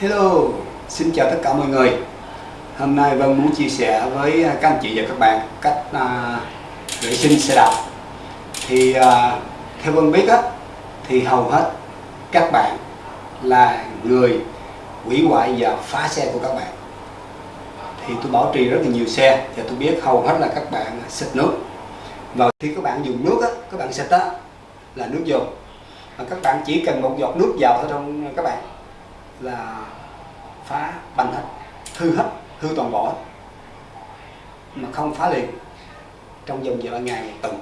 Hello, xin chào tất cả mọi người. Hôm nay Vân muốn chia sẻ với các anh chị và các bạn cách à, vệ sinh xe đạp. Thì à, theo Vân biết á, thì hầu hết các bạn là người hủy hoại và phá xe của các bạn. Thì tôi bảo trì rất là nhiều xe và tôi biết hầu hết là các bạn xịt nước. Và khi các bạn dùng nước á, các bạn xịt á là nước vô Và các bạn chỉ cần một giọt nước vào thôi trong các bạn là phá bằng hết hư hết hư toàn bộ mà không phá liền. Trong vòng vài ngày một tuần.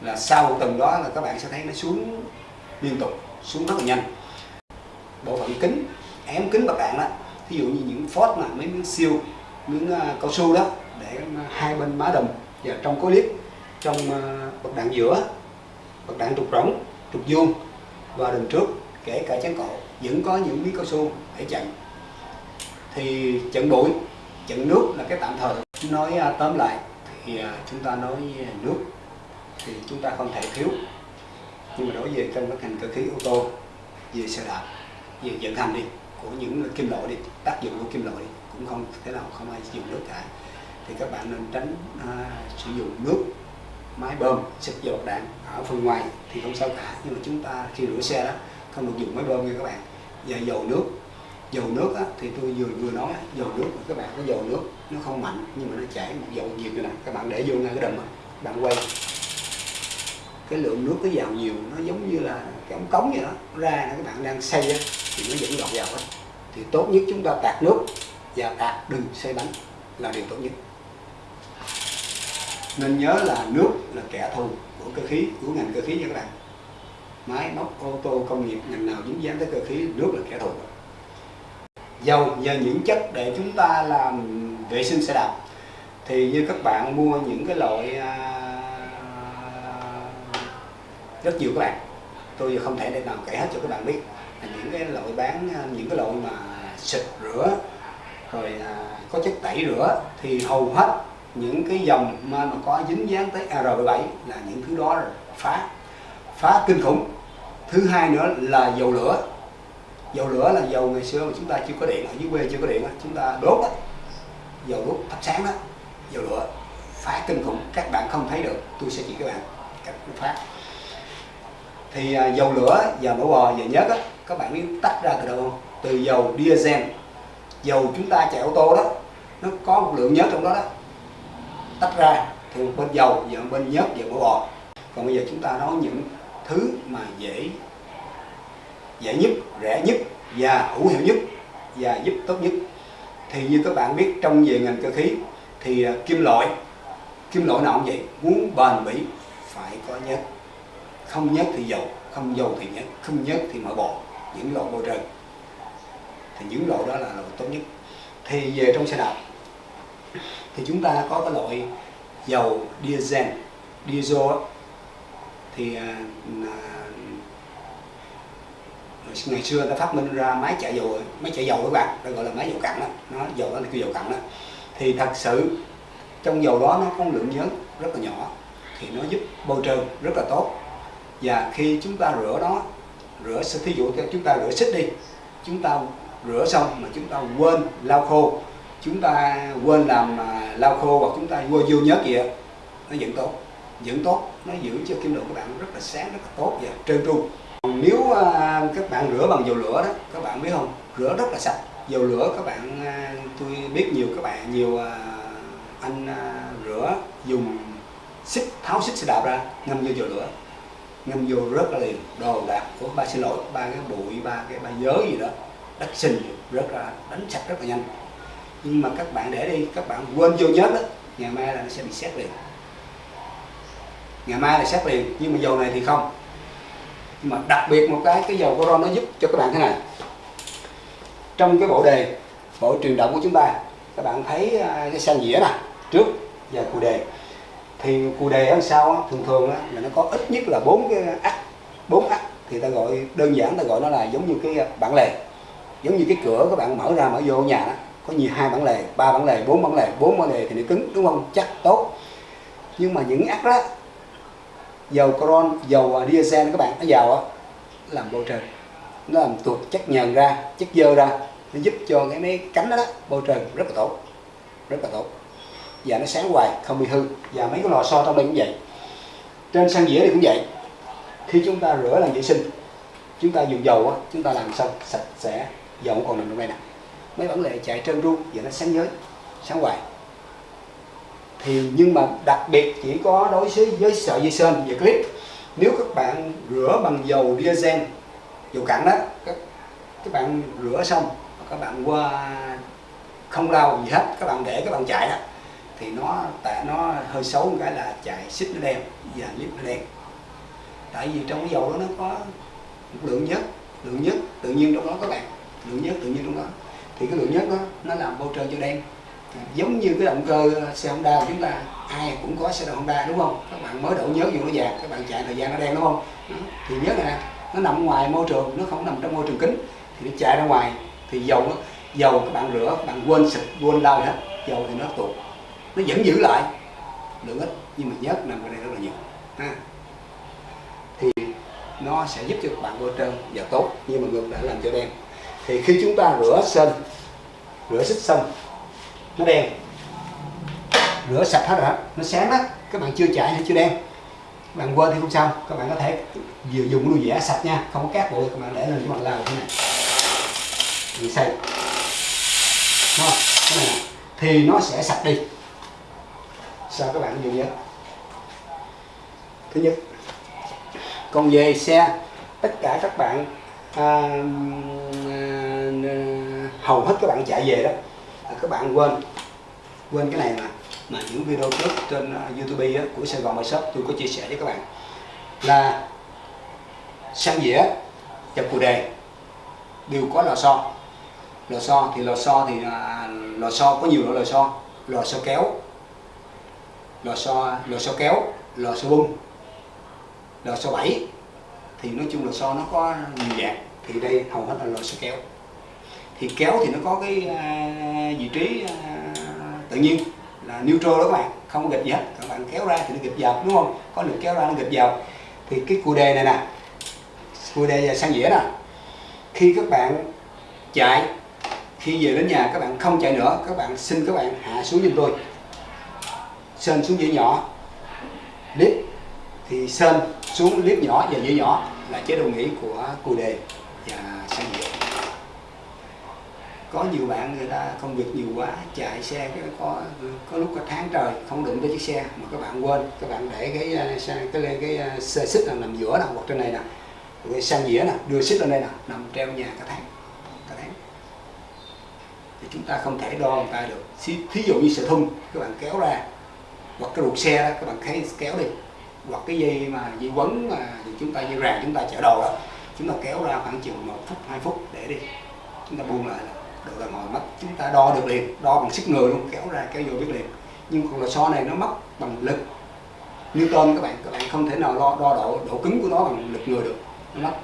Là sau một tuần đó là các bạn sẽ thấy nó xuống liên tục xuống rất là nhanh. Bộ phận kính ém kính bạc đạn đó ví dụ như những phốt mà mấy miếng siêu miếng uh, cao su đó để hai bên má đồng và trong cố liếc, trong à, uh, bậc đạn giữa bậc đạn trục rỗng trục vuông và đường trước kể cả chắn cổ vẫn có những miếng cao su để chặn. Thì chặn bụi chặn nước là cái tạm thời. Nói à, tóm lại thì à, chúng ta nói nước thì chúng ta không thể thiếu. Nhưng mà đối với trong các ngành cơ khí ô tô về xe đạp về vận hành đi của những kim loại đi tác dụng của kim loại đi cũng không thế nào không ai dùng nước cả. Thì các bạn nên tránh à, sử dụng nước máy bơm xịt dầu đạn ở phần ngoài thì không sao cả. Nhưng mà chúng ta khi rửa xe đó không được dùng máy bơm nha các bạn và dầu nước. Dầu nước á, thì tôi vừa vừa nói dầu nước các bạn cái dầu nước nó không mạnh nhưng mà nó chảy một dầu nhiệt này. Các bạn để vô ngay cái đầm bạn quay. Cái lượng nước nó vào nhiều nó giống như là cái ống cống vậy đó ra các bạn đang xây á, thì nó vẫn lọt vào á. thì tốt nhất chúng ta tạt nước và tạt đừng xây bánh là điều tốt nhất. Nên nhớ là nước là kẻ thù của cơ khí của ngành cơ khí nha các bạn máy móc ô tô công nghiệp ngành nào dính dáng tới cơ khí nước là kẻ thù. Dầu và những chất để chúng ta làm vệ sinh xe đạp. Thì như các bạn mua những cái loại à, rất nhiều các bạn. Tôi giờ không thể để nào kể hết cho các bạn biết những cái loại bán à, những cái loại mà xịt rửa rồi à, có chất tẩy rửa. Thì hầu hết những cái dòng mà, mà có dính dáng tới AR17 là những thứ đó rồi. Phá phá kinh khủng thứ hai nữa là dầu lửa. Dầu lửa là dầu ngày xưa mà chúng ta chưa có điện ở dưới quê chưa có điện chúng ta đốt đó. dầu đốt thắp sáng đó dầu lửa phá kinh khủng. Các bạn không thấy được tôi sẽ chỉ các bạn cách phát thì à, dầu lửa và mỡ bò và nhớt á các bạn biết tách ra từ đâu không? Từ dầu diesel. Dầu chúng ta chạy ô tô đó nó có một lượng nhớt trong đó đó. Tách ra thì một bên dầu và một bên nhớt và mỡ bò. Còn bây giờ chúng ta nói những thứ mà dễ dễ nhất, rẻ nhất và hữu hiệu nhất và giúp tốt nhất. Thì như các bạn biết, trong về ngành cơ khí thì à, kim loại kim loại nào cũng vậy, muốn bền bỉ phải có nhất không nhất thì dầu, không dầu thì nhất không nhất thì mở bỏ những loại bôi trơn. Thì những loại đó là loại tốt nhất. Thì về trong xe đạp, thì chúng ta có cái loại dầu diesel diesel thì à, à, ngày xưa người ta phát minh ra máy chạy dầu máy chạy dầu các bạn nó gọi là máy dầu cặn đó. Nó dầu đó là cái dầu cặn đó. Thì thật sự trong dầu đó nó có lượng nhớt rất là nhỏ thì nó giúp bôi trơn rất là tốt. Và khi chúng ta rửa nó rửa thí dụ chúng ta rửa xích đi chúng ta rửa xong mà chúng ta quên lau khô chúng ta quên làm à, lau khô hoặc chúng ta vô vô nhớt gì nó vẫn tốt dưỡng tốt nó giữ cho kim loại của bạn rất là sáng rất là tốt và trơn tru. Nếu à, các bạn rửa bằng dầu lửa đó các bạn biết không? Rửa rất là sạch. Dầu lửa các bạn à, tôi biết nhiều các bạn nhiều à, anh à, rửa dùng xích tháo xích xe đạp ra ngâm vô dầu lửa. Ngâm vô rất là liền. Đồ đạc của ba xin lỗi ba cái bụi ba cái ba giới gì đó đất sinh rất là đánh sạch rất là nhanh. Nhưng mà các bạn để đi các bạn quên vô nhớ đó ngày mai là nó sẽ bị xét liền ngày mai là xét liền, nhưng mà dầu này thì không. Mà đặc biệt một cái cái dầu Coron nó giúp cho các bạn thế này. Trong cái bộ đề, bộ truyền động của chúng ta, các bạn thấy à, cái sang dĩa nè, trước và cù đề. Thì cù đề ở sau thường thường là nó có ít nhất là bốn cái ắt bốn ắt thì ta gọi, đơn giản ta gọi nó là giống như cái bản lề. Giống như cái cửa các bạn mở ra, mở vô nhà đó, có nhiều hai bản lề, ba bản lề, bốn bản lề, bốn bản lề thì nó cứng, đúng không? Chắc tốt. Nhưng mà những ắt đó dầu coron dầu à, diesel các bạn nó vào á làm bầu trơn nó làm tuột chất nhờn ra chất dơ ra nó giúp cho cái mấy cánh đó, đó bầu trơn rất là tốt rất là tốt. Và nó sáng hoài không bị hư. Và mấy cái lò xo trong đây cũng vậy. Trên sang dĩa này cũng vậy. Khi chúng ta rửa làm vệ sinh chúng ta dùng dầu á chúng ta làm xong sạch sẽ dầu còn nằm trong đây nè. Mấy vấn đề chạy trơn ru và nó sáng nhới sáng hoài thì nhưng mà đặc biệt chỉ có đối với với sợi dây sơn và clip. Nếu các bạn rửa bằng dầu diesel dầu cặn đó các, các bạn rửa xong các bạn qua không lau gì hết các bạn để các bạn chạy đó thì nó tại nó hơi xấu một cái là chạy xích nó đen và clip nó đen. Tại vì trong cái dầu đó nó có một lượng nhất lượng nhất tự nhiên trong đó các bạn lượng nhất tự nhiên trong đó. Thì cái lượng nhất đó nó làm bôi trơn cho đen giống như cái động cơ xe Honda của chúng ta ai cũng có xe Honda đúng không? Các bạn mới đổ nhớ vô nó vàng các bạn chạy thời gian nó đen đúng không? Thì nhớ này nè nó nằm ngoài môi trường nó không nằm trong môi trường kính. Thì nó chạy ra ngoài thì dầu nó dầu các bạn rửa các bạn quên xịt quên lau hết dầu thì nó tụt. Nó vẫn giữ lại lượng ít nhưng mà nhớt nằm ở đây rất là nhiều. Ha. Thì nó sẽ giúp cho các bạn bôi trơn và tốt nhưng mà ngược lại làm cho đen. Thì khi chúng ta rửa sân, rửa xích xong nó đen. Rửa sạch hết rồi nó sáng đó. Các bạn chưa chạy hay chưa đen? Các bạn quên thì không sao. Các bạn có thể vừa dùng đuôi dẻ sạch nha. Không có cát bụi các bạn để lên các bạn lao thế này. Mình xay không? cái này thì nó sẽ sạch đi. Sao các bạn dùng nhớ thứ nhất còn về xe tất cả các bạn à, à, hầu hết các bạn chạy về đó các bạn quên quên cái này mà mà những video trước trên uh, YouTube á, của Sài Gòn My Shop tôi có chia sẻ với các bạn. Là sang dĩa và cù đề đều có lò xo. Lò xo thì lò xo thì à, lò xo có nhiều loại lò xo. Lò xo kéo lò xo lò xo kéo lò xo bung lò xo bảy thì nói chung lò xo nó có nhiều dạng. Thì đây hầu hết là lò xo kéo thì kéo thì nó có cái uh, vị trí uh, tự nhiên là neutral đó các bạn không có gịch gì hết. Các bạn kéo ra thì nó gịch vào đúng không? Có lực kéo ra nó gịch vào thì cái cù đề này nè cù đề và sang dĩa nè khi các bạn chạy khi về đến nhà các bạn không chạy nữa các bạn xin các bạn hạ xuống giùm tôi. Sên xuống dĩa nhỏ clip thì sên xuống clip nhỏ và dĩa nhỏ là chế độ nghỉ của cù đề và sang dĩa có nhiều bạn người ta công việc nhiều quá, chạy xe cái có có lúc có tháng trời, không đụng tới chiếc xe mà các bạn quên. Các bạn để cái à, xe, cái lên cái à, xe xích là nằm giữa nè, hoặc trên này nè. Cái sang dĩa nè, đưa xích lên đây nè, nằm treo nhà cả tháng cả tháng. Thì chúng ta không thể đo người ta được. Thí dụ như sợi thun, các bạn kéo ra, hoặc cái ruột xe đó, các bạn thấy kéo đi. Hoặc cái dây mà dây quấn mà chúng ta, dây ràng chúng ta chở đồ đó, chúng ta kéo ra khoảng chừng một phút, hai phút để đi. Chúng ta buông lại là độ là mỏi mắt chúng ta đo được liền đo bằng sức người luôn kéo ra kéo vô biết liền. Nhưng còn là so này nó mất bằng lực. Newton các bạn các bạn không thể nào đo, đo độ độ cứng của nó bằng lực người được. Nó mất.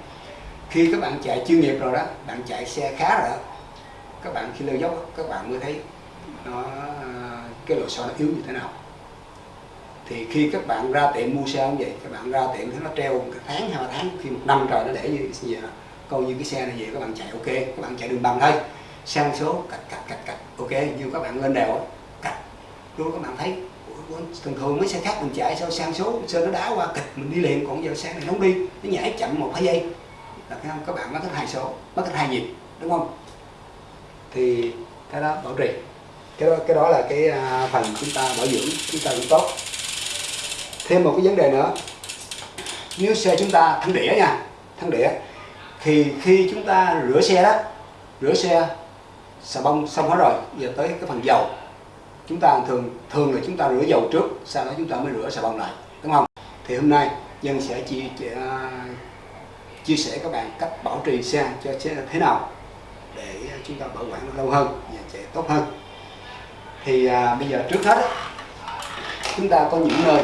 Khi các bạn chạy chuyên nghiệp rồi đó bạn chạy xe khá rồi đó các bạn khi leo dốc các bạn mới thấy nó cái lò xo nó yếu như thế nào. Thì khi các bạn ra tiệm mua xe như vậy các bạn ra tiệm thấy nó treo một tháng hai tháng khi một năm trời nó để như vậy coi như cái xe này về các bạn chạy ok các bạn chạy đường bằng thôi sang số, cạch cạch cạch cạch. Ok, như các bạn lên đèo cạch. Luôn các bạn thấy thường thường mấy xe khác mình chạy sao sang số sơn nó đá qua kịch mình đi liền. Còn giờ sang này không đi, nó nhảy chậm một hai giây. Là các bạn mất hết hai số mất hết hai nhịp, đúng không? Thì cái đó bảo trì. Cái đó cái đó là cái à, phần chúng ta bảo dưỡng, chúng ta cũng tốt. Thêm một cái vấn đề nữa. Nếu xe chúng ta thắng đĩa nha, thắng đĩa, thì khi chúng ta rửa xe đó, rửa xe xà bông xong hết rồi giờ tới cái phần dầu. Chúng ta thường thường là chúng ta rửa dầu trước sau đó chúng ta mới rửa xà bông lại đúng không? Thì hôm nay dân sẽ chia chia, chia sẻ các bạn cách bảo trì xe cho xe thế nào để chúng ta bảo quản lâu hơn và chạy tốt hơn. Thì à, bây giờ trước hết chúng ta có những nơi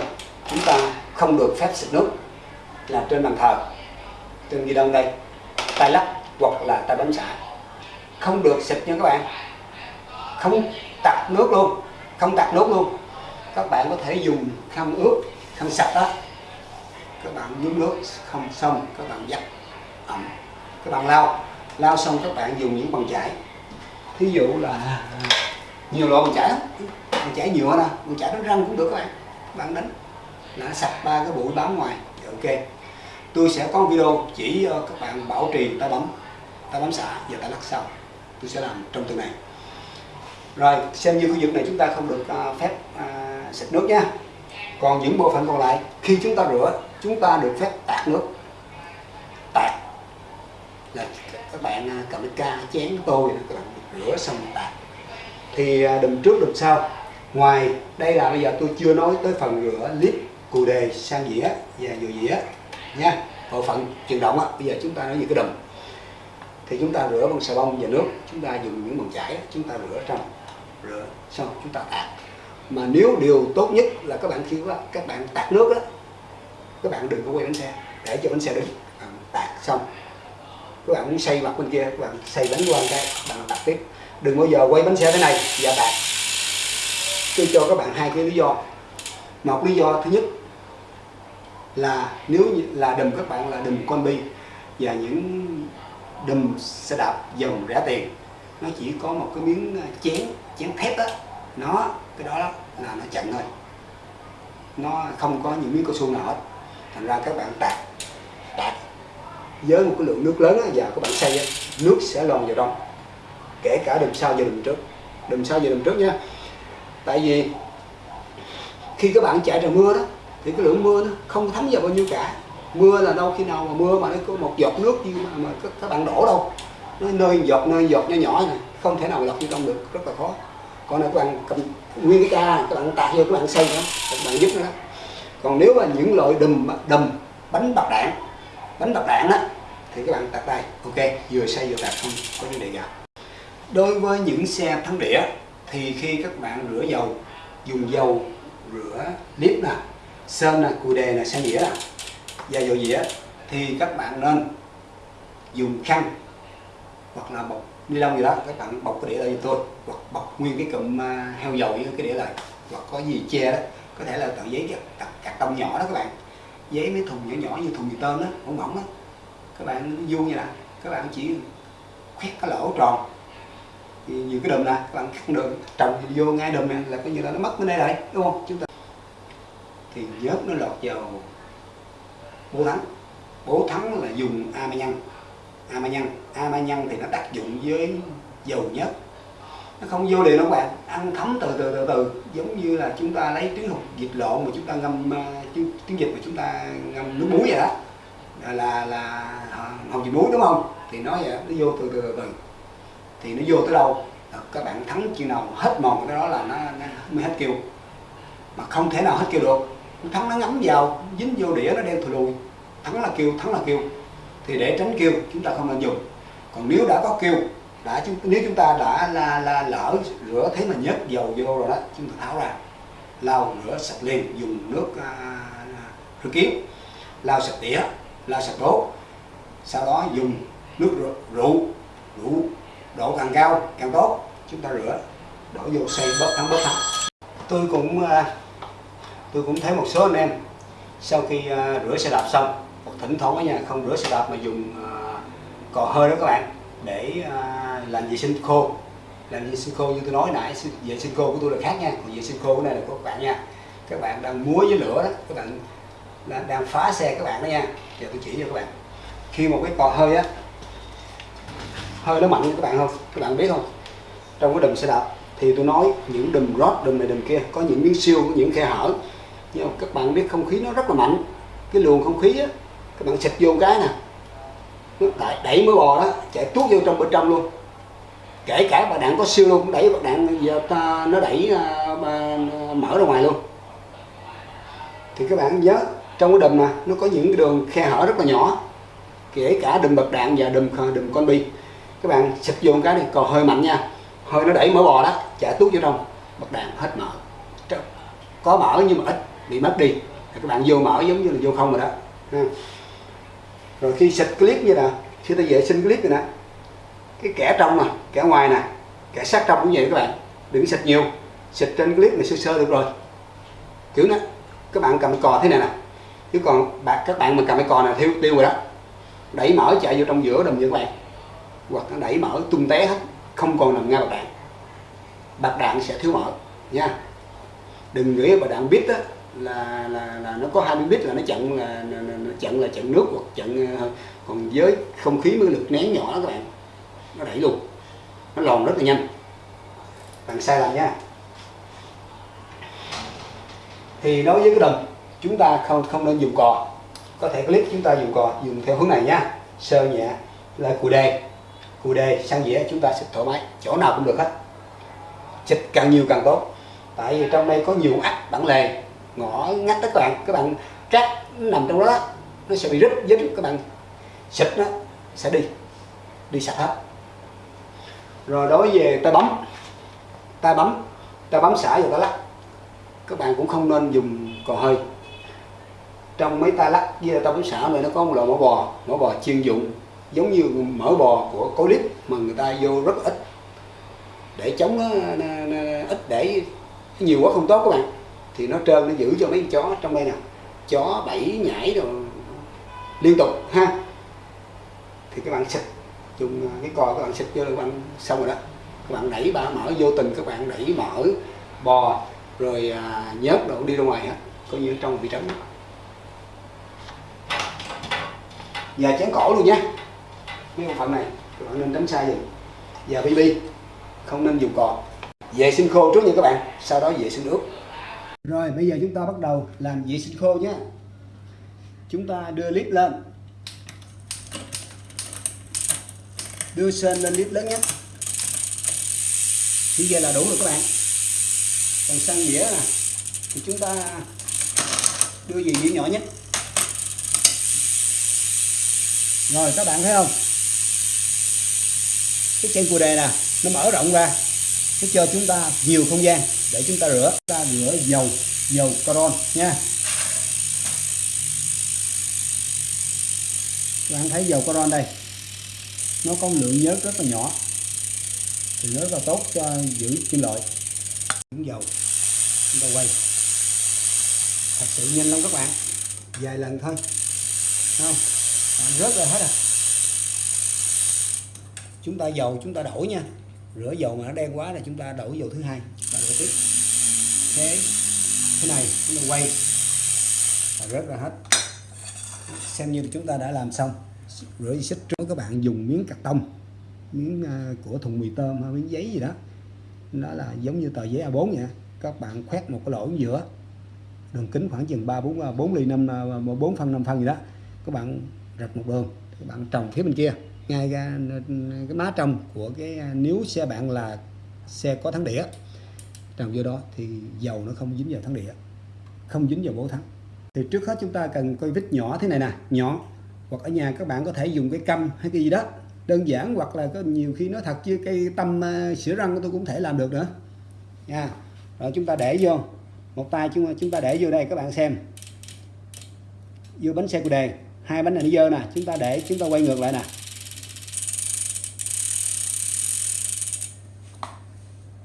chúng ta không được phép xịt nước là trên bàn thờ trên ghi đông đây tay lắc hoặc là tay bấm xả không được xịt nha các bạn. Không tạt nước luôn. Không tạt nước luôn. Các bạn có thể dùng khăn ướt, khăn sạch đó. Các bạn nhúng nước không xong, các bạn giặt ẩm. Các bạn lau. Lau xong các bạn dùng những bằng chải. Thí dụ là à, nhiều loại bằng chải lắm. Bằng chải nhựa nè, bằng chải đánh răng cũng được các bạn. Các bạn đánh là sạch ba cái bụi bám ngoài. Ok. Tôi sẽ có video chỉ ờ, các bạn bảo trì tay bấm. Tay bấm xả và tay lắc sau tôi sẽ làm trong tuần này rồi xem như khu vực này chúng ta không được uh, phép uh, xịt nước nha. Còn những bộ phận còn lại khi chúng ta rửa chúng ta được phép tạt nước. Tạt là các bạn uh, cầm cái ca chén tôi các bạn rửa xong tạt. Thì uh, đừng trước đừng sau. Ngoài đây là bây giờ tôi chưa nói tới phần rửa clip cù đề sang dĩa và dừa dĩa nha. Bộ phận chuyển động á bây giờ chúng ta nói về cái đùm thì chúng ta rửa bằng xà bông và nước, chúng ta dùng những bằng chải, chúng ta rửa trong, rửa xong chúng ta tạt. Mà nếu điều tốt nhất là các bạn khi các bạn tạt nước đó các bạn đừng có quay bánh xe, để cho bánh xe đứng. Bạn tạt xong, các bạn muốn xây mặt bên kia, các bạn xây bánh qua cái bạn tạt tiếp. Đừng bao giờ quay bánh xe thế này và tạt. Tôi cho các bạn hai cái lý do. Một lý do thứ nhất là nếu là đùm các bạn là đùm con bi và những đùm xe đạp dòng rẻ tiền. Nó chỉ có một cái miếng ờ, chén chén thép đó nó, cái đó là nó chặn thôi. Nó không có những miếng cao su nào hết. Thành ra các bạn tạt tạt. Với một cái lượng nước lớn và các bạn xay nước sẽ lòn vào trong. Kể cả đùm sau và đùm trước. Đùm sau và đùm trước nha. Tại vì khi các bạn chạy trời mưa đó, thì cái lượng mưa nó không thấm vào bao nhiêu cả mưa là đâu khi nào mà mưa mà nó có một giọt nước như mà, mà các, các bạn đổ đâu. Nó nơi giọt nơi giọt nhỏ nhỏ này không thể nào lọc vô trong được rất là khó. Còn là các bạn cầm nguyên cái ca các bạn tạt vô các bạn xây đó các bạn giúp nó đó. Còn nếu mà những loại đùm đùm bánh bạc đạn bánh bạc đạn á thì các bạn tạt tay. Ok vừa xây vừa tạt không có vấn đề gì đối với những xe thắng đĩa thì khi các bạn rửa dầu dùng dầu rửa clip nè sơn nè cù đề nè sang đĩa nè và dầu dĩa thì các bạn nên dùng khăn hoặc là bọc ni lông gì đó. Các bạn bọc cái đĩa lại cho tôi. Hoặc bọc nguyên cái cụm à, heo dầu với cái đĩa lại. Hoặc có gì che đó, có thể là tờ giấy cắt cắt tông nhỏ đó các bạn. Giấy mấy thùng nhỏ nhỏ như thùng mì tôm đó mỏng mỏng đó các bạn vuông như là, các bạn chỉ khoét cái lỗ tròn. Thì nhiều cái đùm nè, các bạn cắt được trồng vô ngay đùm này là coi như là nó mất bên đây lại đúng không? Chúng ta thì nhớt nó lọt vào bố thắng bố thắng là dùng a ma nhân. Nhân nhân thì nó tác dụng với dầu nhớt. Nó không vô liền đâu các bạn. Ăn thấm từ từ từ từ. Giống như là chúng ta lấy trứng hột vịt lộn mà chúng ta ngâm à, uh, trứng vịt mà chúng ta ngâm nước muối vậy đó. Là là, à, hồng vịt muối đúng không? Thì nó vậy nó vô từ từ từ, từ. thì nó vô tới đâu các bạn thắng chừng nào hết mòn cái đó là nó, nó mới hết kêu. Mà không thể nào hết kêu được thắng nó ngấm vào dính vô đĩa nó đen thùi lùi. Thắng là kêu thắng là kêu thì để tránh kêu chúng ta không nên dùng. Còn nếu đã có kêu đã chúng nếu chúng ta đã là, là lỡ rửa thấy mà nhớt dầu vô rồi đó chúng ta tháo ra. Lau rửa sạch liền dùng nước à, à rửa kiếm lau sạch đĩa lau sạch đố sau đó dùng nước rượu rượu độ càng cao càng tốt. Chúng ta rửa đổ vô xây bớt thắng bớt thắng. Tôi cũng à, tôi cũng thấy một số anh em sau khi à, rửa xe đạp xong hoặc thỉnh thoảng ở nhà không rửa xe đạp mà dùng à, cò hơi đó các bạn, để à, làm vệ sinh khô. Làm vệ sinh khô như tôi nói nãy vệ sinh khô của tôi là khác nha, còn vệ sinh khô của này là của các bạn nha. Các bạn đang múa với lửa đó, các bạn là đang phá xe các bạn đó nha. Giờ tôi chỉ cho các bạn. Khi một cái cò hơi á, hơi nó mạnh, các bạn không? Các bạn biết không? Trong cái đùm xe đạp thì tôi nói những đùm rót đùm này đùm kia, có những miếng siêu, có những khe hở nhưng các bạn biết không khí nó rất là mạnh. Cái luồng không khí á các bạn xịt vô cái nè. Nó đẩy, đẩy mới bò đó chạy tuốt vô trong bên trong luôn. Kể cả bà đạn có siêu luôn cũng đẩy bà đạn giờ ta, nó đẩy uh, mở ra ngoài luôn. Thì các bạn nhớ trong cái đùm mà nó có những cái đường khe hở rất là nhỏ. Kể cả đùm bật đạn và đùm à, đùm con bi. Các bạn xịt vô cái này còn hơi mạnh nha. Hơi nó đẩy mở bò đó chạy tuốt vô trong bật đạn hết mở. Có mở nhưng mà ít bị mất đi. Thì các bạn vô mở giống như là vô không rồi đó. Rồi khi xịt clip như là khi ta vệ sinh clip rồi nè, cái kẻ trong nè, kẻ ngoài nè, kẻ sát trong cũng vậy các bạn. Đừng xịt nhiều, xịt trên clip này sơ sơ được rồi. Kiểu đó, các bạn cầm cò thế này nè. Chứ còn bạn, các bạn mà cầm cái cò này thiếu tiêu rồi đó. Đẩy mở chạy vô trong giữa đồng như các bạn. Hoặc nó đẩy mở, tung té hết, không còn nằm ngay bạc đạn. Bạc đạn sẽ thiếu mở, nha. Đừng nghĩ bạc đạn biết đó là là là nó có 20 bít là nó chặn là nó, nó chặn là chặn nước hoặc chặn ờ, còn với không khí với lực nén nhỏ đó các bạn. Nó đẩy luôn. Nó lòn rất là nhanh. Bạn sai lầm nha. Thì đối với cái đầm chúng ta không không nên dùng cò. Có thể clip chúng ta dùng cò dùng theo hướng này nhá sơ nhẹ là cù đề. Cù đề sang dĩa chúng ta xịt thoải mái. Chỗ nào cũng được hết. Xịt càng nhiều càng tốt. Tại vì trong đây có nhiều ắt bản lề ngõ ngách đó các bạn các bạn trát nằm trong đó nó sẽ bị rít dính các bạn xịt nó sẽ đi đi sạch hết. Rồi đối về tay bấm tay bấm tay bấm xả và tay lắc. Các bạn cũng không nên dùng cò hơi. Trong mấy tay lắc với tay bấm xả này nó có một loại mỡ bò mỡ bò chuyên dụng giống như mỡ bò của cố clip mà người ta vô rất ít để chống nó, nó, nó, ít để nhiều quá không tốt các bạn thì nó trơn nó giữ cho mấy con chó trong đây nè. Chó bẫy nhảy rồi liên tục ha. Thì các bạn xịt dùng à, cái cò các bạn xịt vô các bạn xong rồi đó. Các bạn đẩy ba mở vô tình các bạn đẩy mở bò rồi à, nhớt đổ đi ra ngoài hết coi như trong bị trống và chén cổ luôn nhé mấy bộ phận này các bạn nên tránh xa dùm và bb không nên dùng cò. Vệ sinh khô trước nha các bạn sau đó vệ sinh nước rồi, bây giờ chúng ta bắt đầu làm vệ sinh khô nhé. Chúng ta đưa clip lên. Đưa sên lên clip lớn nhất như vậy là đủ rồi các bạn. Còn sang dĩa nè, thì chúng ta đưa về dĩa nhỏ nhất rồi, các bạn thấy không? Cái chân cù đề nè, nó mở rộng ra, nó cho chúng ta nhiều không gian để chúng ta rửa ta rửa dầu dầu caron nha. Các bạn thấy dầu caron đây, nó có lượng nhớt rất là nhỏ. Thì nó rất là tốt cho giữ kim loại những dầu. Chúng ta quay. Thật sự nhanh lắm các bạn. Vài lần thôi. Không? Bạn rớt rồi hết à. Chúng ta dầu, chúng ta đổi nha. Rửa dầu mà nó đen quá là chúng ta đổi dầu thứ hai. Và đổi tiếp thế. Thế này chúng ta quay. Và rớt ra hết. Xem như chúng ta đã làm xong. Rửa xích trước, các bạn dùng miếng cắt tông. Miếng à, của thùng mì tôm hay miếng giấy gì đó. Nó là giống như tờ giấy A4 vậy các bạn khoét một cái lỗ ở giữa. Đường kính khoảng chừng 3 4 4 ly 5 4 à, phân 5 phân gì đó. Các bạn rạch một đường. Các bạn trồng phía bên kia. Ngay ra cái má trong của cái à, nếu xe bạn là xe có thắng đĩa trồng vô đó thì dầu nó không dính vào thắng đĩa không dính vào bố thắng. Thì trước hết chúng ta cần coi vít nhỏ thế này nè nhỏ. Hoặc ở nhà các bạn có thể dùng cái căm hay cái gì đó đơn giản hoặc là có nhiều khi nó thật chứ cây tâm uh, sữa răng tôi cũng thể làm được nữa. Nha. Rồi chúng ta để vô một tay chúng chúng ta để vô đây các bạn xem. Vô bánh xe của đề hai bánh này nó dơ nè chúng ta để chúng ta quay ngược lại nè.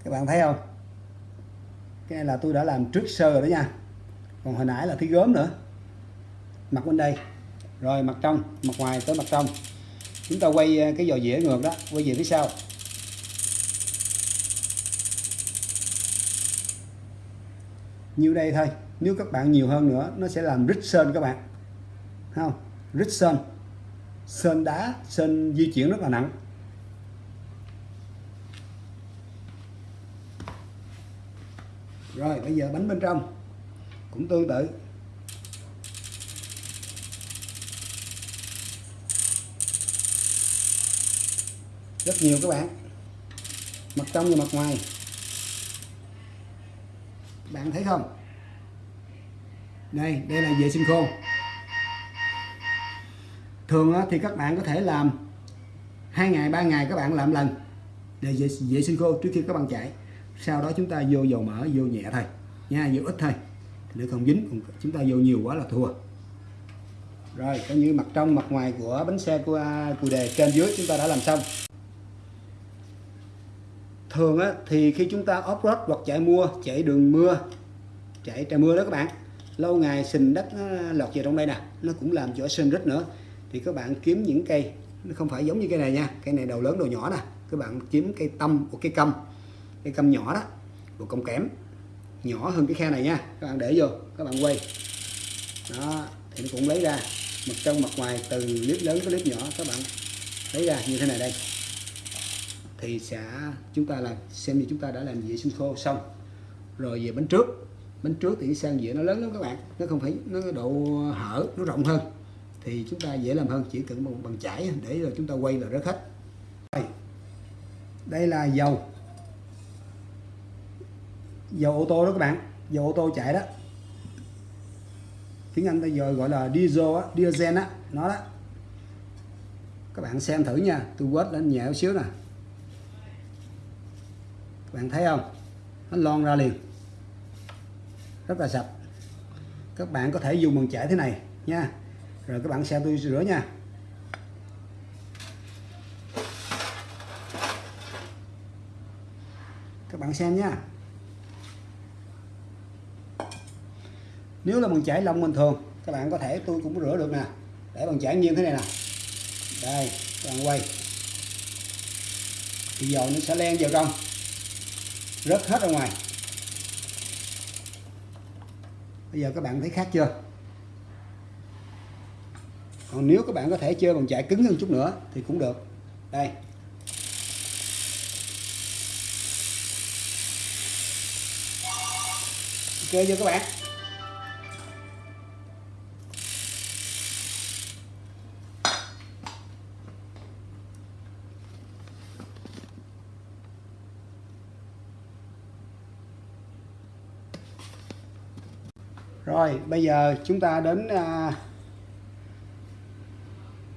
Các bạn thấy không? Cái này là tôi đã làm trước sơ rồi đó nha. Còn hồi nãy là cái gốm nữa. Mặt bên đây. Rồi, mặt trong. Mặt ngoài tới mặt trong. Chúng ta quay ờ, cái giò dĩa ngược đó. Quay về phía sau. Nhiêu đây thôi. Nếu các bạn nhiều hơn nữa, nó sẽ làm rít sơn các bạn. Thấy không? Rít sơn. Sơn đá, sơn di chuyển rất là nặng. Rồi bây giờ bánh bên trong. Cũng tương tự. Rất nhiều các bạn. Mặt trong và mặt ngoài. Bạn thấy không? Đây đây là vệ sinh khô. Thường thì các bạn có thể làm hai ngày ba ngày các bạn làm lần để vệ, vệ sinh khô trước khi các bạn chạy sau đó chúng ta vô dầu mỡ vô nhẹ thôi. Nha vô ít thôi. Để không dính còn chúng ta vô nhiều quá là thua. Rồi coi như mặt trong mặt ngoài của bánh xe của à, cù đề trên dưới chúng ta đã làm xong. Thường á, thì khi chúng ta off road hoặc chạy mua chạy đường mưa chạy trời mưa đó các bạn lâu ngày sình đất nó lọt vào trong đây nè nó cũng làm cho sên rít nữa. Thì các bạn kiếm những cây nó không phải giống như cây này nha cây này đầu lớn đầu nhỏ nè. Các bạn kiếm cây tâm của cây câm cái câm nhỏ đó độ cọng kém, nhỏ hơn cái khe này nha. Các bạn để vô các bạn quay. Đó thì nó cũng lấy ra mặt trong mặt ngoài từ clip lớn tới clip nhỏ các bạn lấy ra như thế này đây. Thì sẽ chúng ta làm xem như chúng ta đã làm vệ sinh khô xong. Rồi về bánh trước bánh trước thì sang dĩa nó lớn lắm các bạn nó không phải nó độ hở nó rộng hơn. Thì chúng ta dễ làm hơn chỉ cần một bằng chải để rồi chúng ta quay là rất hết. Đây, đây là dầu dầu ô tô đó các bạn dầu ô tô chạy đó. Tiếng Anh bây giờ gọi là diesel á, diesel á, nó đó. Các bạn xem thử nha tôi quét lên nhẹ một xíu nè. Các bạn thấy không? Nó lon ra liền. Rất là sạch. Các bạn có thể dùng bằng chải thế này nha. Rồi các bạn xem tôi rửa nha. Các bạn xem nha. Nếu là bằng chải lông bình thường, các bạn có thể tôi cũng rửa được nè. Để bằng chải nghiêng thế này nè. Đây, các bạn quay. Thì dầu nó sẽ len vào trong. Rớt hết ra ngoài. Bây giờ các bạn thấy khác chưa? Còn nếu các bạn có thể chơi bằng chải cứng hơn chút nữa thì cũng được. Đây. Ok chưa các bạn? Rồi bây giờ chúng ta đến uh,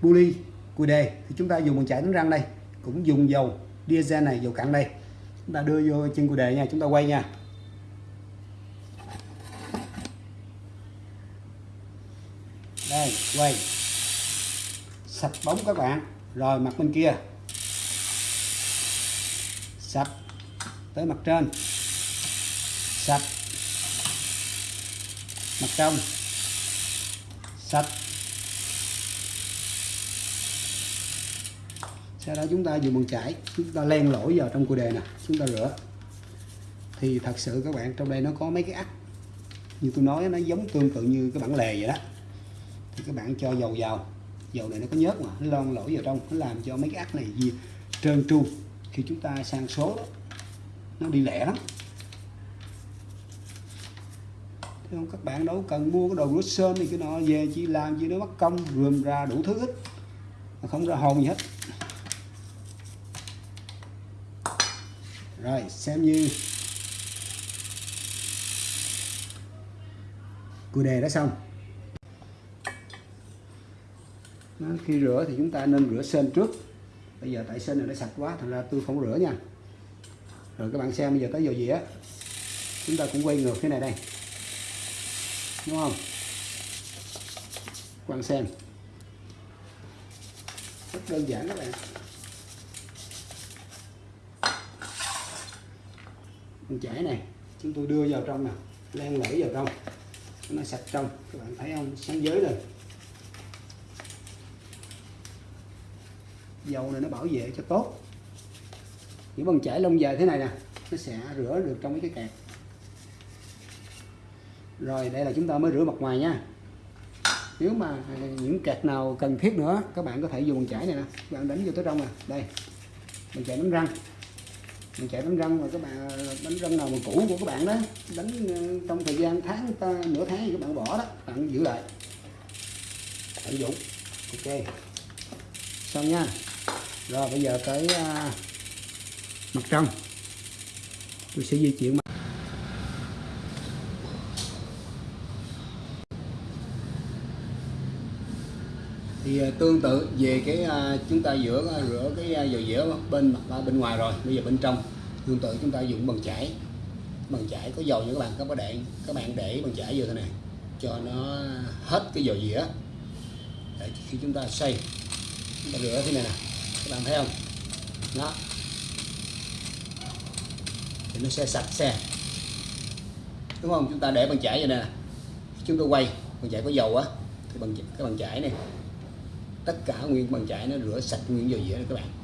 buli cùi đề. Thì chúng ta dùng bằng chải đánh răng đây cũng dùng dầu diesel này dầu cặn đây. Chúng ta đưa vô chân cùi đề nha chúng ta quay nha. Đây quay. Sạch bóng các bạn. Rồi mặt bên kia. Sạch. Tới mặt trên. Sạch mặt trong. Sạch. Sau đó chúng ta dùng bằng chải. Chúng ta len lỗi vào trong cua đề nè. Chúng ta rửa. Thì thật sự các bạn trong đây nó có mấy cái ắt như tôi nói nó giống tương tự như cái bản lề vậy đó. Thì các bạn cho dầu vào. Dầu này nó có nhớt mà. Nó lon lỗi vào trong. Nó làm cho mấy cái ắt này gì trơn tru. Khi chúng ta sang số đó, nó đi lẻ lắm Thế không các bạn đâu cần mua cái đồ rửa sơn thì cái nọ về chỉ làm chỉ nó mất công rườm ra đủ thứ hết. Không ra hồn gì hết. Rồi xem như. Cùi đề đã xong. Đó, khi rửa thì chúng ta nên rửa sên trước. Bây giờ tại sên này nó sạch quá thành ra tôi không rửa nha. Rồi các bạn xem bây giờ tới dầu dĩa. Chúng ta cũng quay ngược thế này đây đúng không? Các bạn xem. Rất đơn giản các bạn. Con chải này, chúng tôi đưa vào trong nè. Len lẫy vào trong. Nó sạch trong. Các bạn thấy không? Sáng giới rồi dầu này nó bảo vệ cho tốt. Những bằng chải lông dài thế này nè, nó sẽ rửa được trong cái kẹt rồi đây là chúng ta mới rửa mặt ngoài nha. Nếu mà những kẹt nào cần thiết nữa các bạn có thể dùng chải này nè. Các bạn đánh vô tới trong nè. Đây mình chạy đánh răng. Mình chạy đánh răng mà các bạn đánh răng nào mà cũ của các bạn đó đánh ờ, trong thời gian tháng ta, nửa tháng thì các bạn bỏ đó bạn giữ lại. Tận dụng. Ok. Xong nha. Rồi bây giờ tới uh, mặt trong tôi sẽ di chuyển mặt thì à, tương tự về cái à, chúng ta rửa rửa à, cái dầu dĩa bên mặt bên ngoài rồi, bây giờ bên trong. Tương tự chúng ta dùng bằng chải bằng chải có dầu nha các bạn các bạn để, các bạn để bằng chải vô thế này, cho nó hết cái dầu dĩa. Để khi chúng ta xay, chúng ta rửa thế này nè, các bạn thấy không? Đó. Thì nó sẽ sạch xe đúng không? Chúng ta để bằng chải vậy nè. Chúng ta quay, bằng chải có dầu á, thì bằng, cái bằng chải này tất cả nguyên bằng chải nó rửa sạch nguyên vào dĩa đó các bạn.